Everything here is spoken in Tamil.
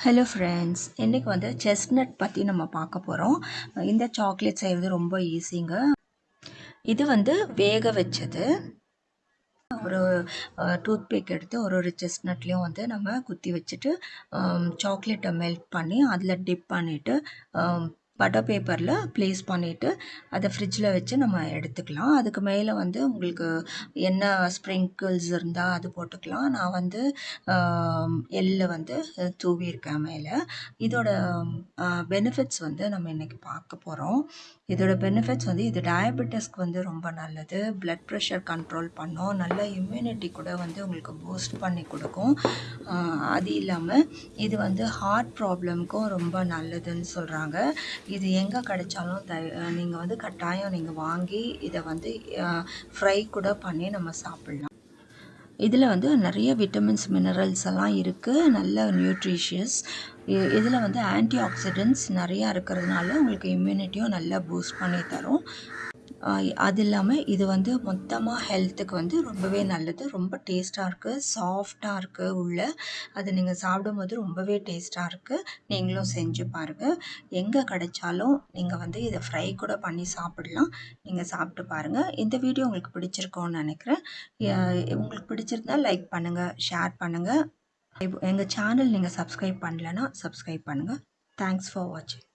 ஹலோ ஃப்ரெண்ட்ஸ் இன்றைக்கி வந்து செஸ்ட்நட் பற்றி நம்ம பார்க்க போகிறோம் இந்த சாக்லேட் செய்வது ரொம்ப ஈஸிங்க இது வந்து வேக வச்சது. ஒரு டூத் பேக் எடுத்து ஒரு ஒரு செஸ்ட்நட்லேயும் வந்து நம்ம குத்தி வச்சுட்டு சாக்லேட்டை மெல்ட் பண்ணி அதில் டிப் பண்ணிவிட்டு பட்டர் பேப்பரில் ப்ளேஸ் பண்ணிவிட்டு அதை ஃப்ரிட்ஜில் வச்சு நம்ம எடுத்துக்கலாம். அதுக்கு மேலே வந்து உங்களுக்கு என்ன ஸ்ப்ரிங்கிள்ஸ் இருந்தால் அது போட்டுக்கலாம். நான் வந்து எள்ளை வந்து தூவியிருக்கேன் மேலே. இதோட பெனிஃபிட்ஸ் வந்து நம்ம இன்றைக்கி பார்க்க போகிறோம் இதோட பெனிஃபிட்ஸ் வந்து இது டயபெட்டிஸ்க்கு வந்து ரொம்ப நல்லது. ப்ளட் ப்ரெஷர் கண்ட்ரோல் பண்ணும். நல்ல இம்யூனிட்டி கூட வந்து உங்களுக்கு பூஸ்ட் பண்ணி கொடுக்கும். அது இல்லாமல் இது வந்து ஹார்ட் ப்ராப்ளம்க்கும் ரொம்ப நல்லதுன்னு சொல்கிறாங்க இது எங்கே கிடைச்சாலும் த நீங்கள் வந்து கட்டாயம் நீங்கள் வாங்கி இதை வந்து ஃப்ரை கூட பண்ணி நம்ம சாப்பிட்லாம். இதில் வந்து நிறைய விட்டமின்ஸ் மினரல்ஸ் எல்லாம் இருக்குது நல்ல நியூட்ரிஷியஸ் இதில் வந்து ஆன்டி ஆக்சிடென்ட்ஸ் நிறையா இருக்கிறதுனால உங்களுக்கு இம்யூனிட்டியும் நல்லா பூஸ்ட் பண்ணி தரும். அது இல்லாமல் இது வந்து மொத்தமாக ஹெல்த்துக்கு வந்து ரொம்பவே நல்லது. ரொம்ப டேஸ்ட்டாக இருக்குது சாஃப்டாக இருக்குது உள்ள. அது நீங்கள் சாப்பிடும்போது ரொம்பவே டேஸ்ட்டாக இருக்குது நீங்களும் செஞ்சு பாருங்கள் எங்கே கிடைச்சாலும் நீங்கள் வந்து இதை ஃப்ரை கூட பண்ணி சாப்பிடலாம். நீங்கள் சாப்பிட்டு பாருங்கள் இந்த வீடியோ உங்களுக்கு பிடிச்சிருக்கோன்னு நினைக்கிறேன். உங்களுக்கு பிடிச்சிருந்தா லைக் பண்ணுங்கள் ஷேர் பண்ணுங்கள் எங்கள் சேனல் நீங்கள் சப்ஸ்கிரைப் பண்ணலன்னா சப்ஸ்கிரைப் பண்ணுங்கள் தேங்க்ஸ் ஃபார் வாட்சிங்